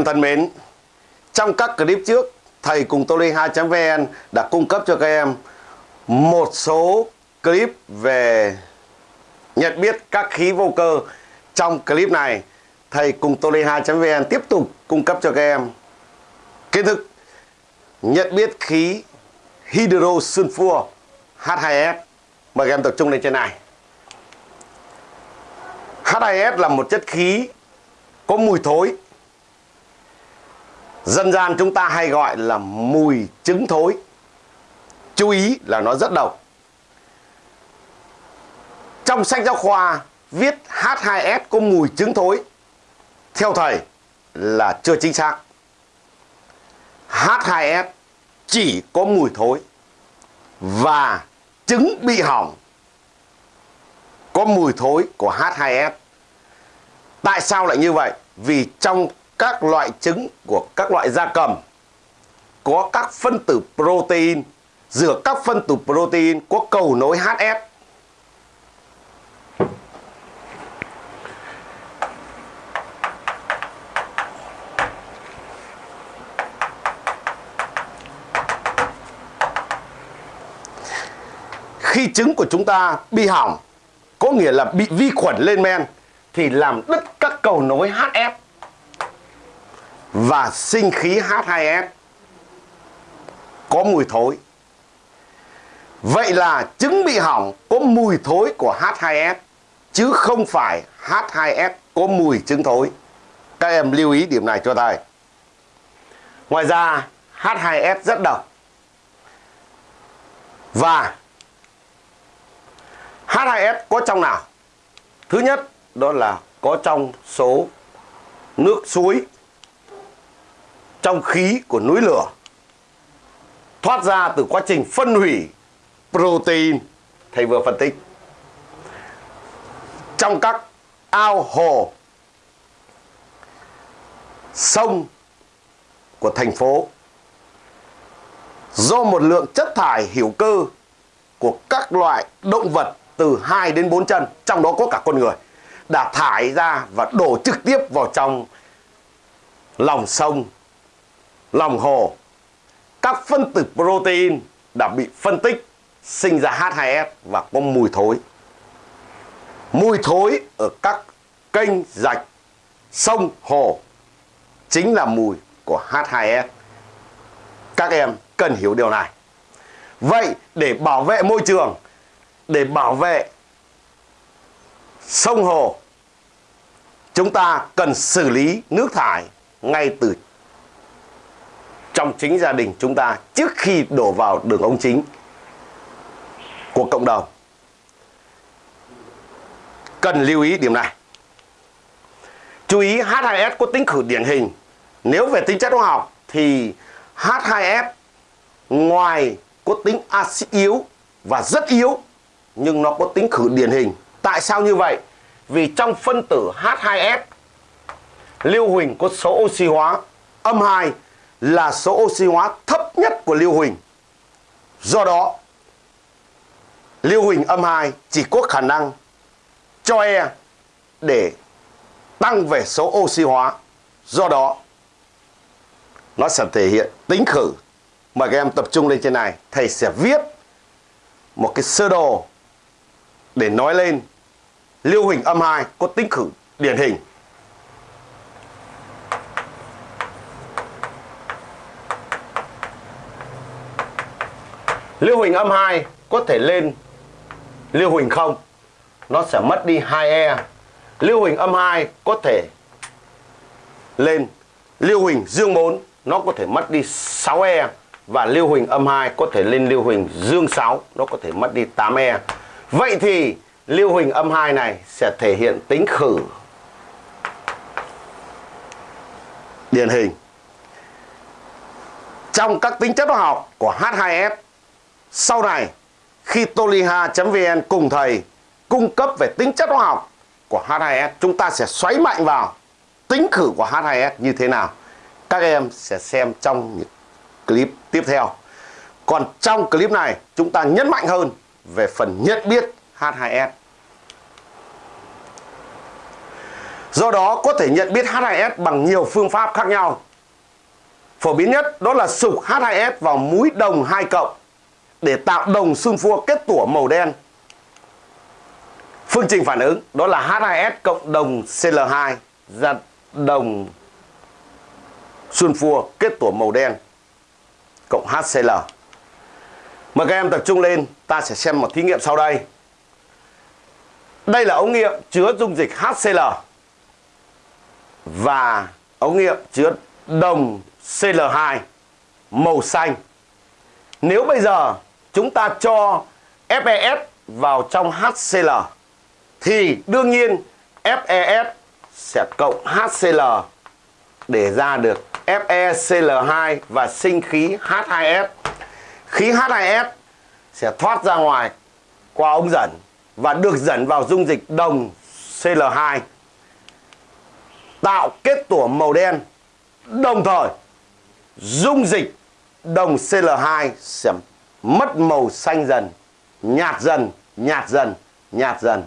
Em thân mến, trong các clip trước, thầy cùng toly2.vn đã cung cấp cho các em một số clip về nhận biết các khí vô cơ. Trong clip này, thầy cùng toly2.vn tiếp tục cung cấp cho các em kiến thức nhận biết khí hydrosulfur H2S. Mời các em tập trung lên trên này. H2S là một chất khí có mùi thối Dân gian chúng ta hay gọi là mùi trứng thối. Chú ý là nó rất độc. Trong sách giáo khoa viết H2S có mùi trứng thối. Theo thầy là chưa chính xác. H2S chỉ có mùi thối Và trứng bị hỏng. Có mùi thối của H2S Tại sao lại như vậy? Vì trong các loại trứng của các loại gia cầm, có các phân tử protein giữa các phân tử protein, có cầu nối HS khi trứng của chúng ta bị hỏng, có nghĩa là bị vi khuẩn lên men, thì làm đứt các cầu nối HF và sinh khí H2S có mùi thối. Vậy là trứng bị hỏng có mùi thối của H2S chứ không phải H2S có mùi trứng thối. Các em lưu ý điểm này cho thầy. Ngoài ra H2S rất độc. Và H2S có trong nào? Thứ nhất, đó là có trong số nước suối trong khí của núi lửa, thoát ra từ quá trình phân hủy protein, thầy vừa phân tích. Trong các ao hồ, sông của thành phố, do một lượng chất thải hữu cơ của các loại động vật từ 2 đến 4 chân, trong đó có cả con người, đã thải ra và đổ trực tiếp vào trong lòng sông lòng hồ các phân tử protein đã bị phân tích sinh ra H2S và có mùi thối. Mùi thối ở các kênh rạch, sông, hồ chính là mùi của H2S. Các em cần hiểu điều này. Vậy để bảo vệ môi trường, để bảo vệ sông hồ, chúng ta cần xử lý nước thải ngay từ trong chính gia đình chúng ta trước khi đổ vào đường ống chính của cộng đồng. Cần lưu ý điểm này. Chú ý H2S có tính khử điển hình. Nếu về tính chất hóa học thì H2S ngoài có tính axit yếu và rất yếu, nhưng nó có tính khử điển hình. Tại sao như vậy? Vì trong phân tử H2S lưu huỳnh có số oxy hóa âm 2 là số oxy hóa thấp nhất của lưu huỳnh. Do đó, lưu huỳnh âm 2 chỉ có khả năng cho E để tăng về số oxy hóa. Do đó, nó sẽ thể hiện tính khử. Mời các em tập trung lên trên này. Thầy sẽ viết một cái sơ đồ để nói lên lưu huỳnh âm 2 có tính khử điển hình. Lưu huỳnh âm 2 có thể lên lưu huỳnh 0. nó sẽ mất đi 2E. Lưu huỳnh âm 2 có thể lên lưu huỳnh dương 4 nó có thể mất đi 6E và lưu huỳnh âm 2 có thể lên lưu huỳnh dương 6 nó có thể mất đi 8E. Vậy thì lưu huỳnh âm 2 này sẽ thể hiện tính khử điển hình. Trong các tính chất hóa học của H2S sau này, khi toliha.vn cùng thầy cung cấp về tính chất hóa học của H2S, chúng ta sẽ xoáy mạnh vào tính khử của H2S như thế nào. Các em sẽ xem trong những clip tiếp theo. Còn trong clip này, chúng ta nhấn mạnh hơn về phần nhận biết H2S. Do đó có thể nhận biết H2S bằng nhiều phương pháp khác nhau. Phổ biến nhất đó là sục H2S vào muối đồng 2 cộng để tạo đồng sunfua kết tủa màu đen. Phương trình phản ứng đó là H2S cộng đồng Cl2 ra đồng sunfua kết tủa màu đen cộng HCl. Mời các em tập trung lên, ta sẽ xem một thí nghiệm sau đây. Đây là ống nghiệm chứa dung dịch HCl và ống nghiệm chứa đồng Cl2 màu xanh. Nếu bây giờ chúng ta cho FES vào trong HCl thì đương nhiên FES sẽ cộng HCl để ra được FeCl2 và sinh khí H2S. Khí H2S sẽ thoát ra ngoài qua ống dẫn và được dẫn vào dung dịch đồng Cl2 tạo kết tủa màu đen đồng thời, dung dịch đồng Cl2 sẽ mất màu xanh dần, nhạt dần nhạt dần nhạt dần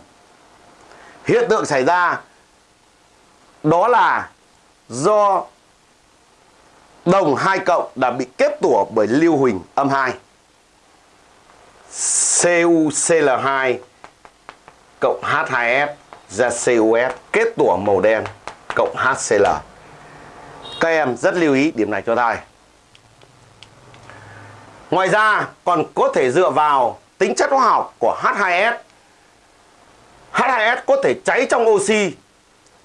hiện tượng xảy ra đó là do đồng 2 cộng đã bị kết tủa bởi lưu huỳnh âm 2 CuCl2 cộng H2S ra CuS kết tủa màu đen cộng HCl. Các em rất lưu ý điểm này cho thầy. Ngoài ra còn có thể dựa vào tính chất hóa học của H2S. H2S có thể cháy trong oxy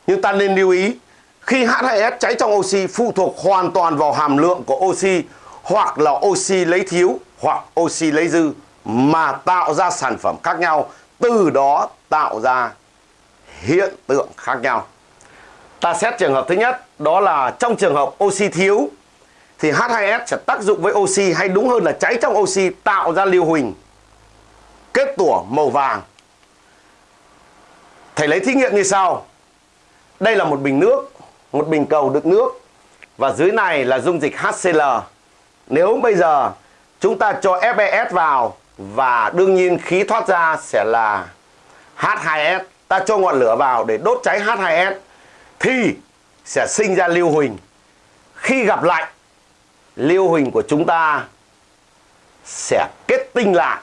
nhưng ta nên lưu ý khi H2S cháy trong oxy phụ thuộc hoàn toàn vào hàm lượng của oxy hoặc là oxy lấy thiếu hoặc oxy lấy dư mà tạo ra sản phẩm khác nhau, từ đó tạo ra hiện tượng khác nhau. Ta xét trường hợp thứ nhất, đó là trong trường hợp oxy thiếu thì H2S sẽ tác dụng với oxy hay đúng hơn là cháy trong oxy tạo ra lưu huỳnh kết tủa màu vàng. Thầy lấy thí nghiệm như sau. Đây là một bình nước một bình cầu đựng nước và dưới này là dung dịch HCl. Nếu bây giờ chúng ta cho FeS vào và đương nhiên khí thoát ra sẽ là H2S. Ta cho ngọn lửa vào để đốt cháy H2S thì sẽ sinh ra lưu huỳnh. Khi gặp lạnh, lưu huỳnh của chúng ta sẽ kết tinh lại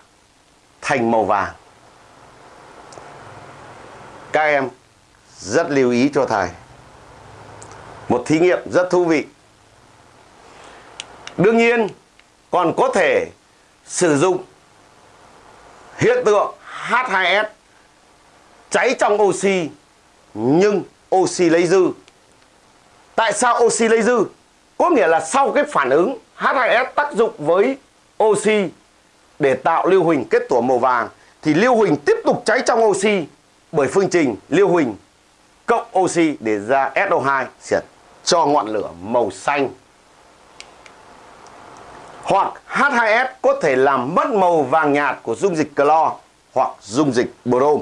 thành màu vàng. Các em rất lưu ý cho thầy. Một thí nghiệm rất thú vị. Đương nhiên, còn có thể sử dụng hiện tượng H2S cháy trong oxy, nhưng oxy lấy dư tại sao oxy lấy dư có nghĩa là sau cái phản ứng H2S tác dụng với oxy để tạo lưu huỳnh kết tủa màu vàng, thì lưu huỳnh tiếp tục cháy trong oxy bởi phương trình lưu huỳnh cộng oxy để ra SO2 sẽ cho ngọn lửa màu xanh. Hoặc H2S có thể làm mất màu vàng nhạt của dung dịch clo hoặc dung dịch brom.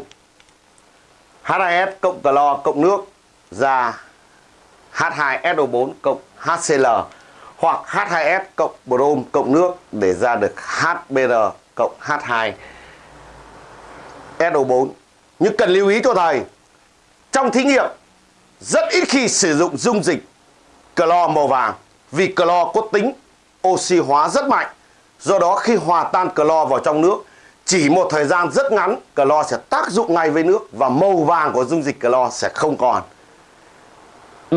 H2S cộng clo cộng nước ra H2SO4 cộng HCl hoặc H2S cộng brom cộng nước để ra được HBr cộng H2SO4. Nhưng cần lưu ý cho thầy, trong thí nghiệm rất ít khi sử dụng dung dịch clo màu vàng vì clo có tính oxy hóa rất mạnh. Do đó khi hòa tan clo vào trong nước, chỉ một thời gian rất ngắn, clo sẽ tác dụng ngay với nước và màu vàng của dung dịch clo sẽ không còn.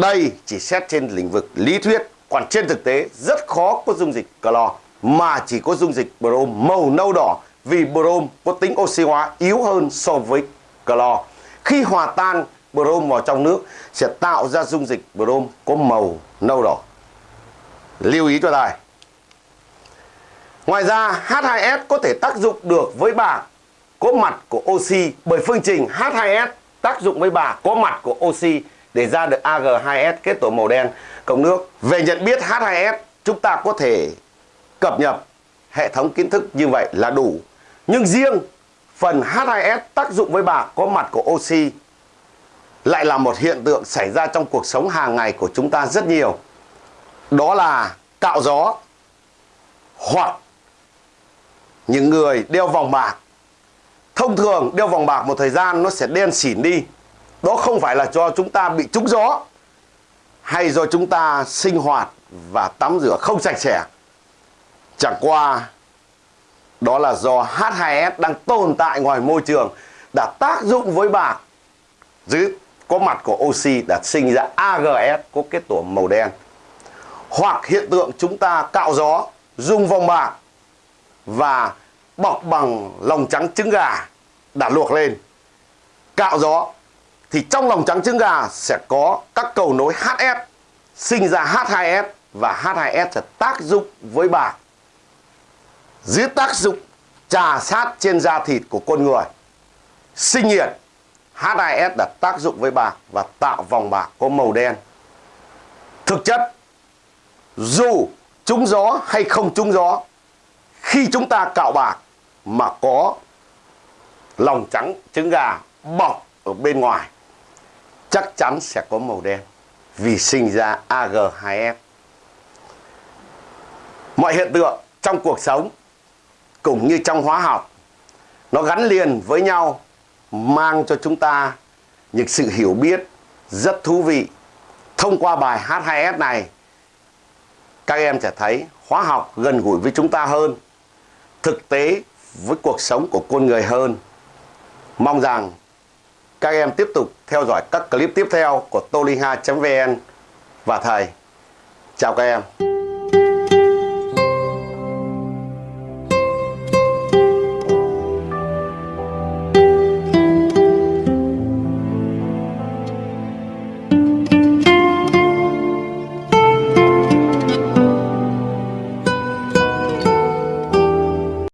Đây chỉ xét trên lĩnh vực lý thuyết, còn trên thực tế rất khó có dung dịch clo mà chỉ có dung dịch brom màu nâu đỏ vì brom có tính oxy hóa yếu hơn so với clo. Khi hòa tan brom vào trong nước sẽ tạo ra dung dịch brom có màu nâu đỏ. Lưu ý cho thầy. Ngoài ra H2S có thể tác dụng được với bạc có mặt của oxy bởi phương trình H2S tác dụng với bạc có mặt của oxy để ra được Ag2S kết tổ màu đen cộng nước. Về nhận biết H2S chúng ta có thể cập nhật hệ thống kiến thức như vậy là đủ. Nhưng riêng phần H2S tác dụng với bạc có mặt của oxy lại là một hiện tượng xảy ra trong cuộc sống hàng ngày của chúng ta rất nhiều. Đó là cạo gió hoặc những người đeo vòng bạc. Thông thường đeo vòng bạc một thời gian nó sẽ đen xỉn đi đó không phải là do chúng ta bị trúng gió, hay do chúng ta sinh hoạt và tắm rửa không sạch sẽ. Chẳng qua, đó là do H2S đang tồn tại ngoài môi trường đã tác dụng với bạc dưới, có mặt của oxy đã sinh ra AGS có kết tủa màu đen. Hoặc hiện tượng chúng ta cạo gió dùng vòng bạc và bọc bằng lòng trắng trứng gà đã luộc lên. Cạo gió thì trong lòng trắng trứng gà sẽ có các cầu nối HS sinh ra H2S và H2S sẽ tác dụng với bạc dưới tác dụng trà sát trên da thịt của con người, sinh nhiệt H2S đã tác dụng với bạc và tạo vòng bạc có màu đen. Thực chất, dù trúng gió hay không trúng gió, khi chúng ta cạo bạc mà có lòng trắng trứng gà bọc ở bên ngoài chắc chắn sẽ có màu đen vì sinh ra Ag2f Mọi hiện tượng trong cuộc sống cũng như trong hóa học nó gắn liền với nhau mang cho chúng ta những sự hiểu biết rất thú vị. Thông qua bài H2S này các em sẽ thấy hóa học gần gũi với chúng ta hơn, thực tế với cuộc sống của con người hơn. Mong rằng các em tiếp tục theo dõi các clip tiếp theo của toliha.vn và thầy. Chào các em.